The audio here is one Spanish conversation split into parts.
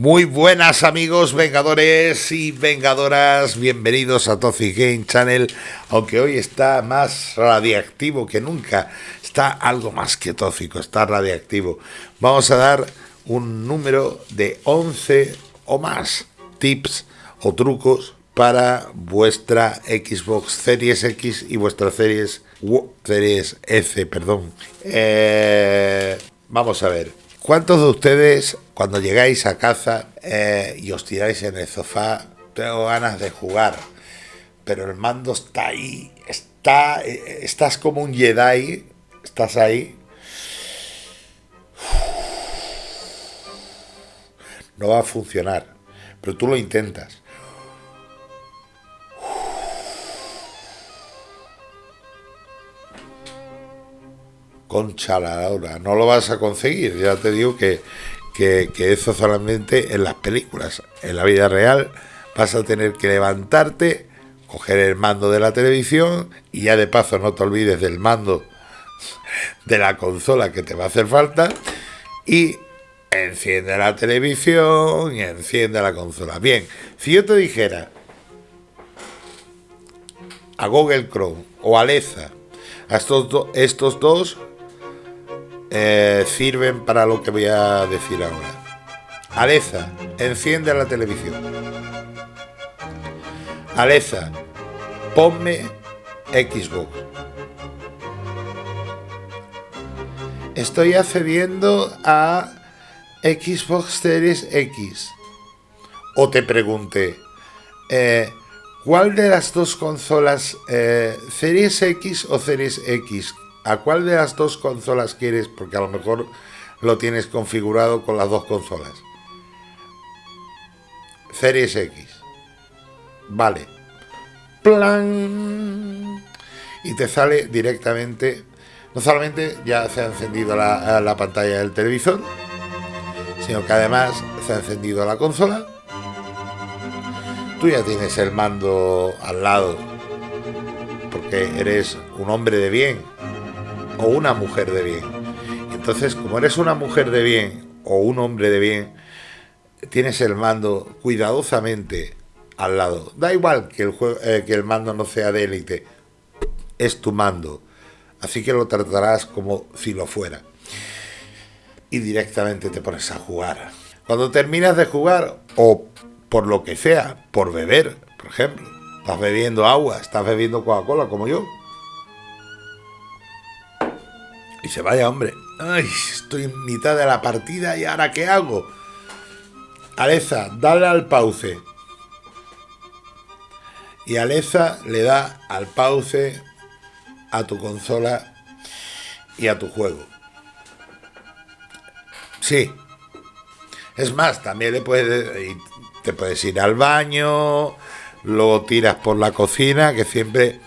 Muy buenas amigos vengadores y vengadoras, bienvenidos a Toxic Game Channel, aunque hoy está más radiactivo que nunca, está algo más que tóxico, está radiactivo. Vamos a dar un número de 11 o más tips o trucos para vuestra Xbox Series X y vuestra Series, Series S, perdón. Eh, vamos a ver, ¿cuántos de ustedes cuando llegáis a casa eh, y os tiráis en el sofá, tengo ganas de jugar, pero el mando está ahí, está, eh, estás como un Jedi, estás ahí. No va a funcionar, pero tú lo intentas. Concha la hora, no lo vas a conseguir, ya te digo que que, eso solamente en las películas. En la vida real vas a tener que levantarte, coger el mando de la televisión y ya de paso no te olvides del mando de la consola que te va a hacer falta y enciende la televisión y enciende la consola. Bien, si yo te dijera a Google Chrome o a Alexa, a estos dos eh, sirven para lo que voy a decir ahora. Alexa, enciende la televisión. Alexa, ponme Xbox. Estoy accediendo a Xbox Series X. O te pregunté, eh, ¿cuál de las dos consolas, eh, Series X o Series X, ¿A cuál de las dos consolas quieres? Porque a lo mejor lo tienes configurado con las dos consolas. Series X. Vale. Plan. Y te sale directamente. No solamente ya se ha encendido la, la pantalla del televisor, sino que además se ha encendido la consola. Tú ya tienes el mando al lado, porque eres un hombre de bien o una mujer de bien. Entonces, como eres una mujer de bien o un hombre de bien, tienes el mando cuidadosamente al lado. Da igual que el, eh, que el mando no sea de élite, es tu mando. Así que lo tratarás como si lo fuera. Y directamente te pones a jugar. Cuando terminas de jugar, o por lo que sea, por beber, por ejemplo, estás bebiendo agua, estás bebiendo Coca-Cola como yo, y se vaya, hombre. Ay, estoy en mitad de la partida y ahora ¿qué hago? Alexa, dale al pause. Y Alexa le da al pause a tu consola y a tu juego. Sí. Es más, también le puedes, te puedes ir al baño, luego tiras por la cocina, que siempre,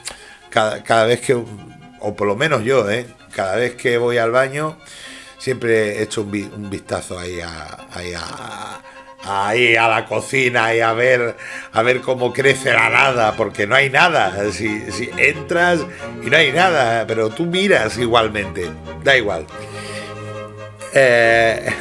cada, cada vez que, o por lo menos yo, ¿eh? Cada vez que voy al baño, siempre echo un, un vistazo ahí a, ahí a, la cocina y a ver a ver cómo crece la nada, porque no hay nada. Si, si, entras y no hay nada, pero tú miras igualmente, da igual. Eh,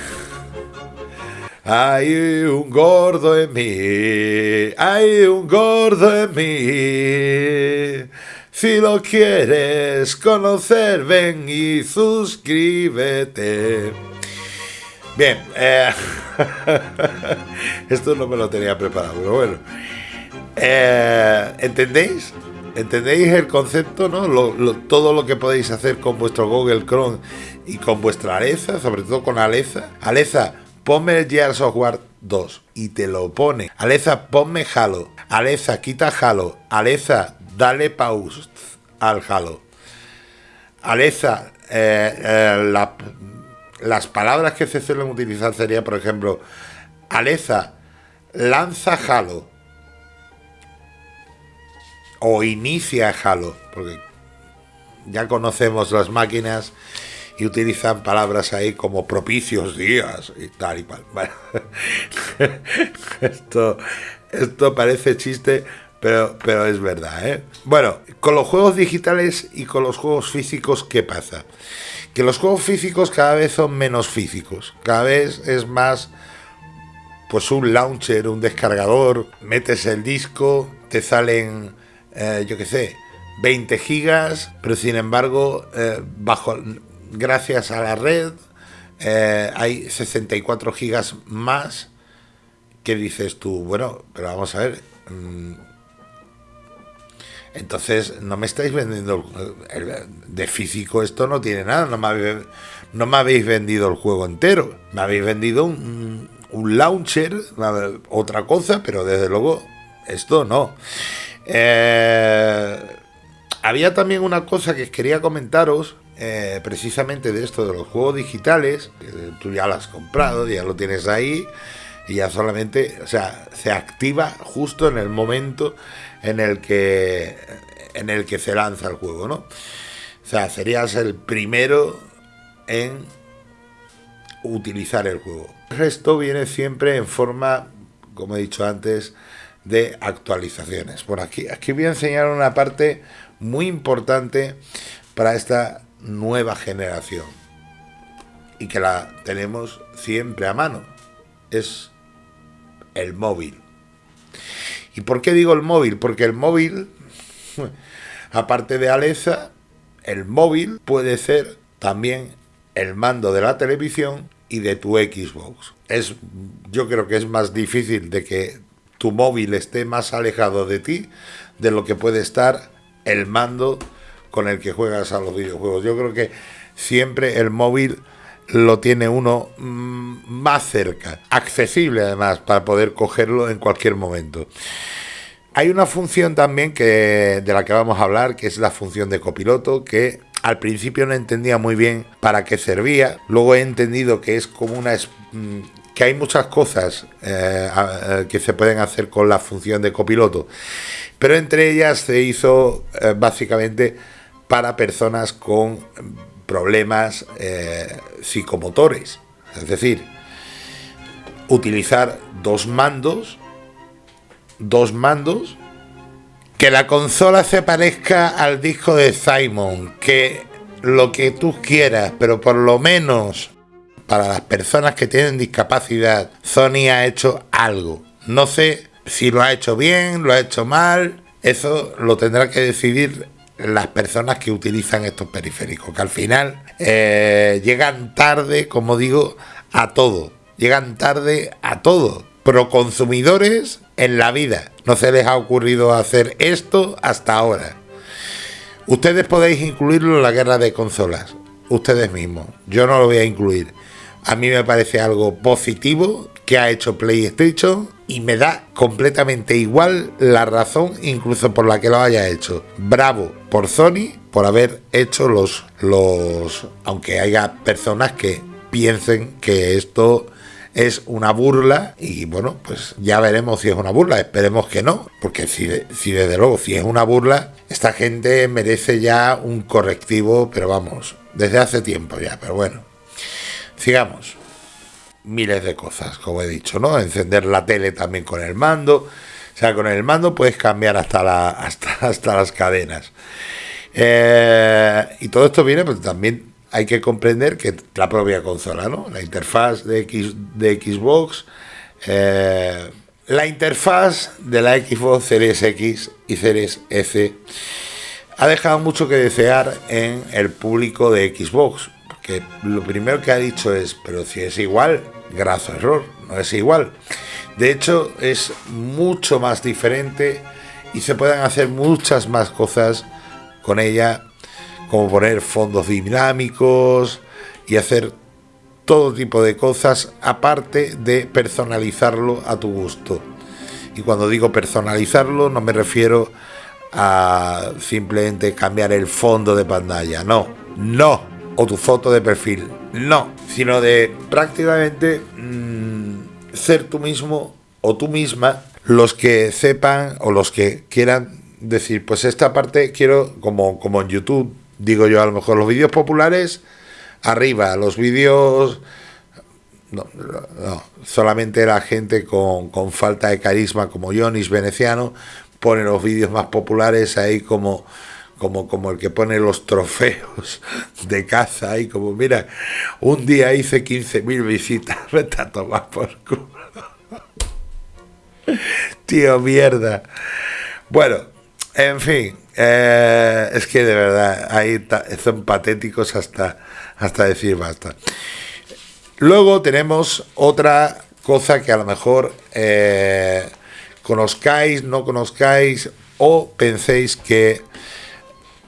hay un gordo en mí, hay un gordo en mí. Si lo quieres conocer, ven y suscríbete. Bien, eh, esto no me lo tenía preparado, pero bueno. Eh, ¿Entendéis? ¿Entendéis el concepto? ¿no? todo lo que podéis hacer con vuestro Google Chrome y con vuestra Alexa, sobre todo con Alexa. Alexa, ponme el Gear Software 2 y te lo pone. Alexa, ponme Halo. Alexa, quita Halo. Alexa, dale pause al Halo. Alexa, eh, eh, las palabras que se suelen utilizar sería, por ejemplo, Alexa, lanza Halo. O inicia Halo, porque ya conocemos las máquinas y utilizan palabras ahí como propicios días y tal y cual. esto, esto parece chiste, pero, pero es verdad, ¿eh? Bueno, con los juegos digitales y con los juegos físicos, ¿qué pasa? Que los juegos físicos cada vez son menos físicos, cada vez es más pues un launcher, un descargador, metes el disco, te salen, eh, yo qué sé, 20 gigas, pero sin embargo, eh, bajo, gracias a la red, eh, hay 64 gigas más que dices tú, bueno, pero vamos a ver, mm, entonces no me estáis vendiendo de físico esto no tiene nada, no me habéis, no me habéis vendido el juego entero, me habéis vendido un, un launcher, otra cosa, pero desde luego esto no. Eh, había también una cosa que quería comentaros, eh, precisamente de esto de los juegos digitales, tú ya lo has comprado, ya lo tienes ahí, y ya solamente, o sea, se activa justo en el momento en el que en el que se lanza el juego, ¿no? O sea, serías el primero en utilizar el juego. El resto viene siempre en forma, como he dicho antes, de actualizaciones. Por aquí, aquí voy a enseñar una parte muy importante para esta nueva generación y que la tenemos siempre a mano. Es el móvil. ¿Y por qué digo el móvil? Porque el móvil, aparte de Alexa, el móvil puede ser también el mando de la televisión y de tu Xbox. Es, yo creo que es más difícil de que tu móvil esté más alejado de ti de lo que puede estar el mando con el que juegas a los videojuegos. Yo creo que siempre el móvil lo tiene uno mm, más cerca, accesible además para poder cogerlo en cualquier momento. Hay una función también que de la que vamos a hablar, que es la función de copiloto, que al principio no entendía muy bien para qué servía. Luego he entendido que es como una mm, que hay muchas cosas eh, eh, que se pueden hacer con la función de copiloto, pero entre ellas se hizo eh, básicamente para personas con problemas psicomotores, es decir, utilizar dos mandos, dos mandos que la consola se parezca al disco de Simon, que lo que tú quieras, pero por lo menos para las personas que tienen discapacidad, Sony ha hecho algo. No sé si lo ha hecho bien, lo ha hecho mal, eso lo tendrá que decidir las personas que utilizan estos periféricos, que al final eh, llegan tarde, como digo, a todo. Llegan tarde a todo. Pro consumidores en la vida. No se les ha ocurrido hacer esto hasta ahora. Ustedes podéis incluirlo en la guerra de consolas. Ustedes mismos. Yo no lo voy a incluir. A mí me parece algo positivo que ha hecho PlayStation y me da completamente igual la razón incluso por la que lo haya hecho. Bravo por Sony por haber hecho los los aunque haya personas que piensen que esto es una burla y bueno, pues ya veremos si es una burla, esperemos que no, porque si, si desde luego si es una burla, esta gente merece ya un correctivo, pero vamos, desde hace tiempo ya, pero bueno, sigamos. Miles de cosas, como he dicho, ¿no? Encender la tele también con el mando. O sea, con el mando puedes cambiar hasta, hasta, hasta las cadenas. Eh, y todo esto viene pues, también hay que comprender que la propia consola, ¿no? La interfaz de, X, de Xbox, eh, la interfaz de la Xbox Series X y Series S ha dejado mucho que desear en el público de Xbox, porque lo primero que ha dicho es, pero si es igual, graso error, no es igual. De hecho, es mucho más diferente y se pueden hacer muchas más cosas con ella como poner fondos dinámicos y hacer todo tipo de cosas aparte de personalizarlo a tu gusto. Y cuando digo personalizarlo no me refiero a simplemente cambiar el fondo de pantalla, no, no, o tu foto de perfil, no, sino de prácticamente mm, ser tú mismo o tú misma los que sepan o los que quieran decir, pues esta parte quiero, como, como en YouTube, digo yo, a lo mejor los vídeos populares, arriba, los vídeos... No, no, solamente la gente con, con, falta de carisma como Jonis Veneciano pone los vídeos más populares ahí como, como, como el que pone los trofeos de caza ahí como mira, un día hice 15.000 visitas, vete a tomar por culo. Tío, mierda. Bueno, en fin, eh, es que de verdad, ahí son patéticos hasta, hasta decir basta. Luego tenemos otra cosa que a lo mejor eh, conozcáis, no conozcáis o penséis que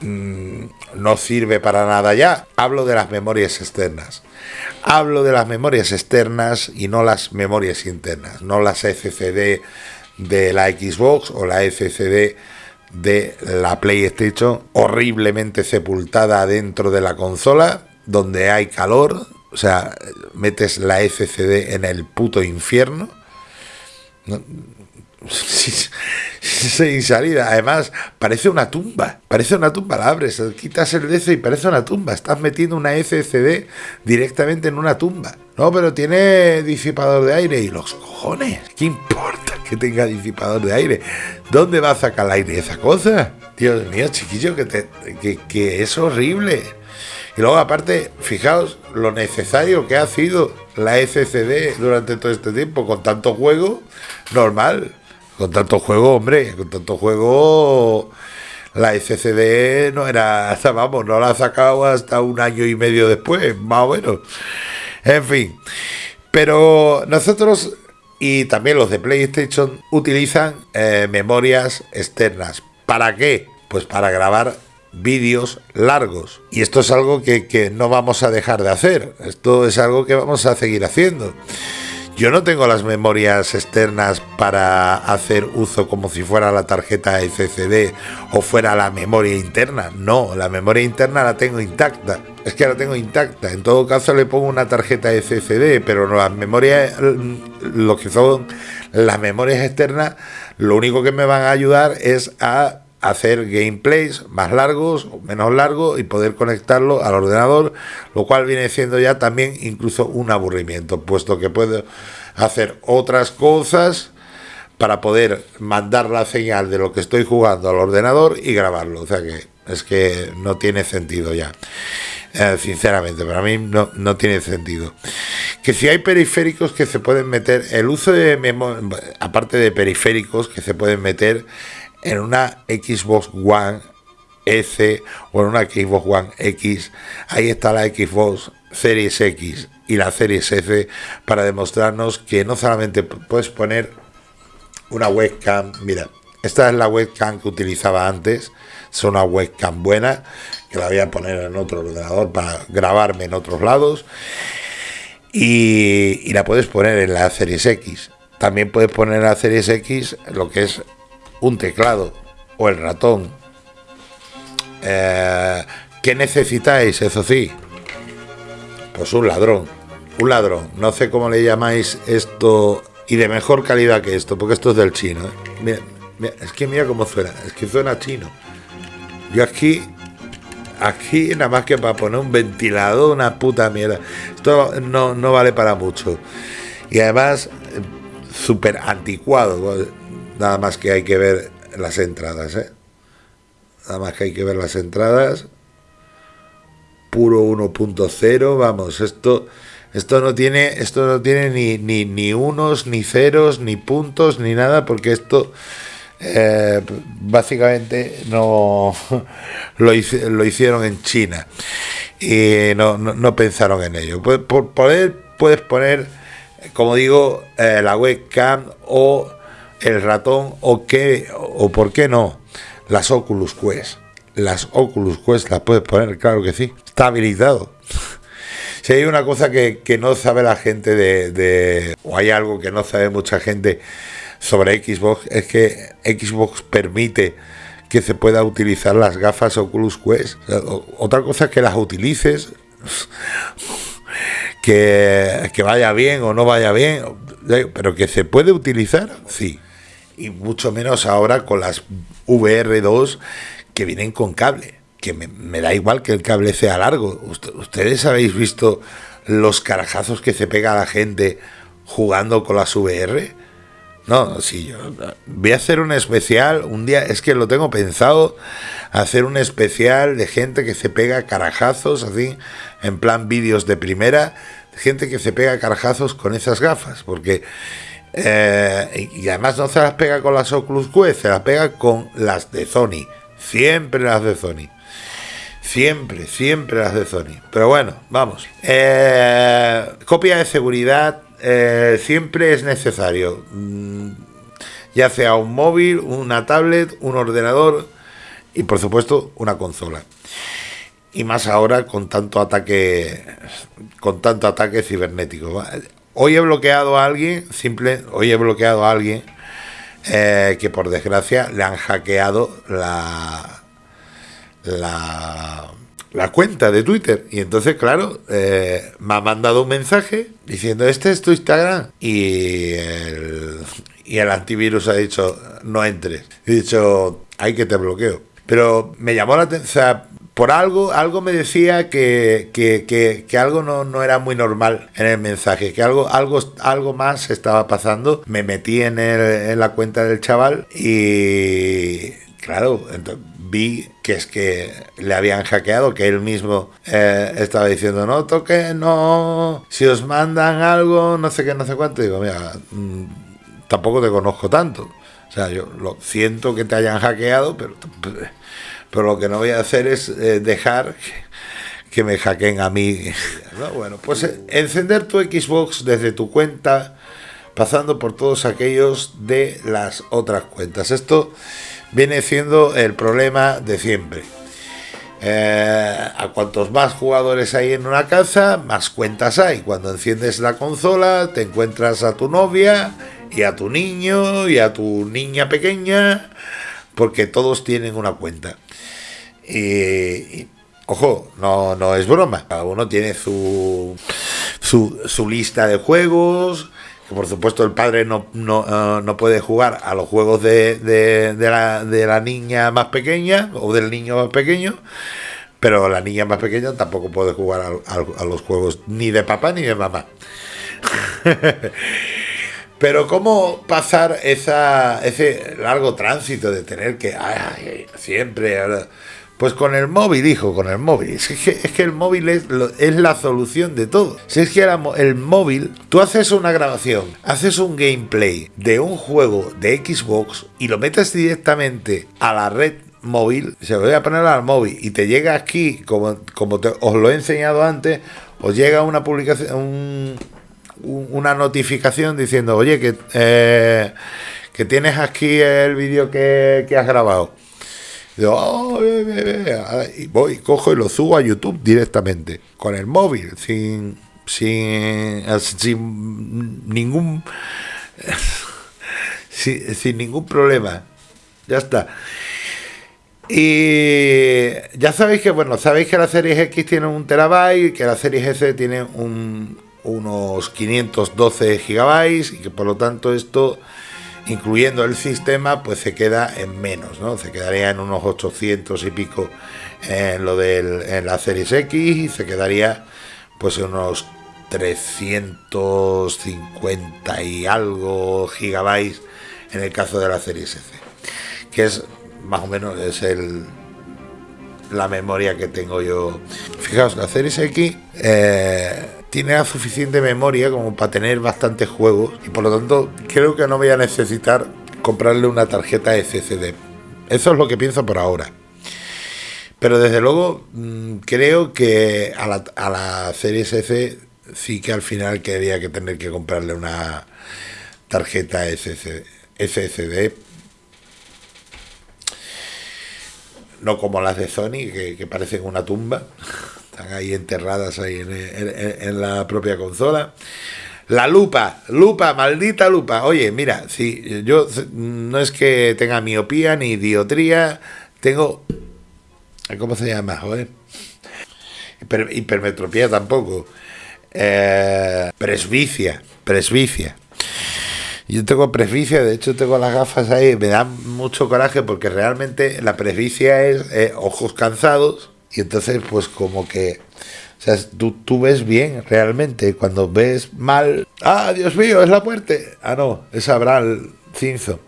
mm, no sirve para nada ya. Hablo de las memorias externas. Hablo de las memorias externas y no las memorias internas, no las SCD de la Xbox o la SCD de la PlayStation horriblemente sepultada dentro de la consola donde hay calor, o sea, metes la SCD en el puto infierno. Sin salida, además parece una tumba, parece una tumba, la abres, quitas el DC y parece una tumba, estás metiendo una SCD directamente en una tumba. No, pero tiene disipador de aire y los cojones, ¿qué importa que tenga disipador de aire? ¿Dónde va a sacar el aire esa cosa? Dios mío, chiquillo, que, te, que, que es horrible. Y luego aparte, fijaos lo necesario que ha sido la SCD durante todo este tiempo, con tanto juego, normal. Con tanto juego, hombre, con tanto juego, la SCD no era, vamos, no la ha sacado hasta un año y medio después, más o menos. En fin, pero nosotros y también los de PlayStation utilizan eh, memorias externas. ¿Para qué? Pues para grabar vídeos largos. Y esto es algo que, que no vamos a dejar de hacer. Esto es algo que vamos a seguir haciendo. Yo no tengo las memorias externas para hacer uso como si fuera la tarjeta SSD o fuera la memoria interna. No, la memoria interna la tengo intacta. Es que la tengo intacta. En todo caso le pongo una tarjeta SSD, pero las memorias, lo que son las memorias externas, lo único que me van a ayudar es a hacer gameplays más largos o menos largos y poder conectarlo al ordenador, lo cual viene siendo ya también incluso un aburrimiento, puesto que puedo hacer otras cosas para poder mandar la señal de lo que estoy jugando al ordenador y grabarlo. O sea que es que no tiene sentido ya. Eh, sinceramente, para mí no, no, tiene sentido. Que si hay periféricos que se pueden meter, el uso de memoria, aparte de periféricos que se pueden meter en una Xbox One S o en una Xbox One X, ahí está la Xbox Series X y la Series S para demostrarnos que no solamente puedes poner una webcam, mira, esta es la webcam que utilizaba antes, es una webcam buena, que la voy a poner en otro ordenador para grabarme en otros lados, y, y la puedes poner en la Series X. También puedes poner en la Series X lo que es un teclado o el ratón. Eh, ¿Qué necesitáis? Eso sí, pues un ladrón. Un ladrón. No sé cómo le llamáis esto y de mejor calidad que esto, porque esto es del chino. ¿eh? es que mira cómo suena, es que suena chino. Yo aquí, aquí nada más que para poner un ventilador, una puta mierda. Esto no, no vale para mucho. Y además, eh, súper anticuado. Nada más que hay que ver las entradas, ¿eh? Nada más que hay que ver las entradas. Puro 1.0, vamos, esto esto no tiene esto no tiene ni, ni, ni unos ni ceros ni puntos ni nada porque esto eh, básicamente no lo, lo, hicieron en China y no, no, pensaron en ello. Por, poder puedes poner, como digo, eh, la webcam o el ratón o qué o por qué no las Oculus Quest. Las Oculus Quest las puedes poner, claro que sí. Está habilitado. Si hay una cosa que, no sabe la gente de, de, o hay algo que no sabe mucha gente sobre Xbox, es que Xbox permite que se pueda utilizar las gafas Oculus Quest. Otra cosa es que las utilices, que, que vaya bien o no vaya bien, pero que se puede utilizar, sí y mucho menos ahora con las VR2 que vienen con cable, que me, da igual que el cable sea largo. Ustedes habéis visto los carajazos que se pega a la gente jugando con las VR. No, sí, yo voy a hacer un especial, un día, es que lo tengo pensado, hacer un especial de gente que se pega carajazos, así, en plan vídeos de primera, gente que se pega carajazos con esas gafas, porque Eh, y además no se las pega con las Oculus Quest, se las pega con las de Sony. Siempre las de Sony. Siempre, siempre las de Sony. Pero bueno, vamos. Eh, copia de seguridad eh, siempre es necesario. Mm, ya sea un móvil, una tablet, un ordenador y por supuesto una consola. Y más ahora con tanto ataque con tanto ataque cibernético. Hoy he bloqueado a alguien, simple, hoy he bloqueado a alguien eh, que por desgracia le han hackeado la, la, la cuenta de Twitter. Y entonces, claro, eh, me ha mandado un mensaje diciendo, este es tu Instagram. Y el, antivirus ha dicho, no entres. He dicho, hay que te bloqueo. Pero me llamó la atención, por algo, algo me decía que, que, algo no, no, era muy normal en el mensaje, que algo, algo, algo más estaba pasando. Me metí en, el, en la cuenta del chaval y claro, vi que es que le habían hackeado, que él mismo eh, estaba diciendo, no toque, no, si os mandan algo, no sé qué, no sé cuánto. digo, mira, mm, tampoco te conozco tanto. O sea, yo lo siento que te hayan hackeado, pero pero lo que no voy a hacer es eh, dejar que, me hackeen a mí. Bueno, pues eh, encender tu Xbox desde tu cuenta, pasando por todos aquellos de las otras cuentas. Esto viene siendo el problema de siempre. Eh, a cuantos más jugadores hay en una casa, más cuentas hay. Cuando enciendes la consola, te encuentras a tu novia y a tu niño y a tu niña pequeña, porque todos tienen una cuenta. Y, ojo, no, no es broma. Cada uno tiene su, su, lista de juegos. Por supuesto el padre no, no, eh, no puede jugar a los juegos de, de, la, de la niña más pequeña o del niño más pequeño pero la niña más pequeña tampoco puede jugar a, los juegos ni de papá ni de mamá. pero cómo pasar ese largo tránsito de tener que siempre pues con el móvil, hijo, con el móvil. Es que, es que el móvil es, la solución de todo. Si es que el móvil, tú haces una grabación, haces un gameplay de un juego de Xbox y lo metes directamente a la red móvil, se lo voy a poner al móvil y te llega aquí, como, como os lo he enseñado antes, os llega una publicación, una notificación diciendo, oye, que, eh, que tienes aquí el vídeo que, que has grabado y voy, cojo y lo subo a YouTube directamente, con el móvil, sin, sin, sin ningún sin, ningún problema. Ya está. Y ya sabéis que, bueno, sabéis que la serie X tiene un terabyte, que la serie S tiene un, unos 512 gigabytes y que por lo tanto esto incluyendo el sistema, pues se queda en menos, ¿no? Se quedaría en unos 800 y pico en lo de la Series X y se quedaría pues en unos 350 y algo gigabytes en el caso de la Series S, que es más o menos es el la memoria que tengo yo. Fijaos, la Series X eh, tiene suficiente memoria como para tener bastantes juegos y por lo tanto creo que no voy a necesitar comprarle una tarjeta SSD. Eso es lo que pienso por ahora. Pero desde luego mm, creo que a la, a la serie S sí que al final quería que tener que comprarle una tarjeta SSD. No como las de Sony, que parecen una tumba. Están ahí enterradas ahí en, la propia consola. La lupa, lupa, maldita lupa. Oye, mira, si yo no es que tenga miopía ni diotría, tengo. ¿Cómo se llama? Joder. hipermetropía tampoco. Eh, presbicia, presbicia. Yo tengo presbicia, de hecho tengo las gafas ahí, me da mucho coraje porque realmente la presbicia es eh, ojos cansados y entonces, pues como que, o sea, tú, tú ves bien realmente. Cuando ves mal, ah, Dios mío, es la muerte. Ah, no, es Abraham Cinzo.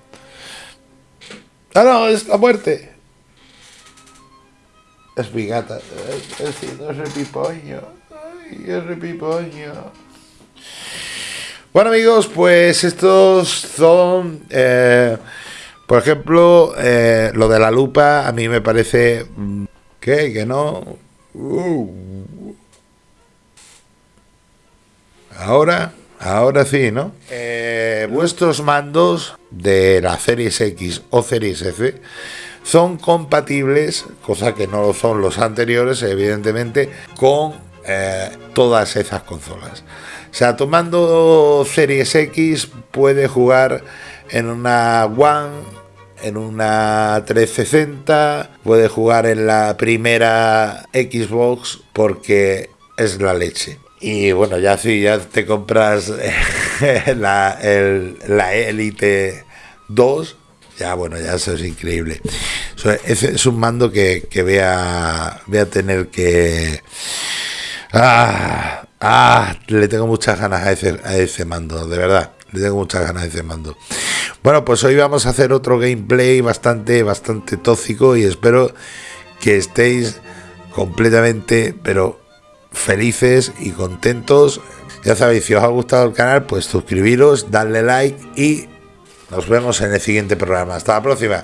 Ah, no, es la muerte. Es mi gata. Es, es, es repipoño. Ay, es repipoño. Bueno amigos, pues estos son, eh, por ejemplo, eh, lo de la lupa a mí me parece que, que no. Uh. Ahora, ahora sí, ¿no? Eh, vuestros mandos de la Series X o Series F son compatibles, cosa que no lo son los anteriores, evidentemente, con eh, todas esas consolas. O sea, tomando Series X puede jugar en una One, en una 360, puede jugar en la primera Xbox porque es la leche. Y bueno, ya si ya te compras la, el, la Elite 2, ya bueno, ya eso es increíble. es un mando que, que voy, a, voy a tener que... Ah, ah, le tengo muchas ganas a ese, a ese mando, de verdad. Le tengo muchas ganas a ese mando. Bueno, pues hoy vamos a hacer otro gameplay bastante, bastante tóxico y espero que estéis completamente, pero felices y contentos. Ya sabéis, si os ha gustado el canal, pues suscribiros, darle like y nos vemos en el siguiente programa. Hasta la próxima.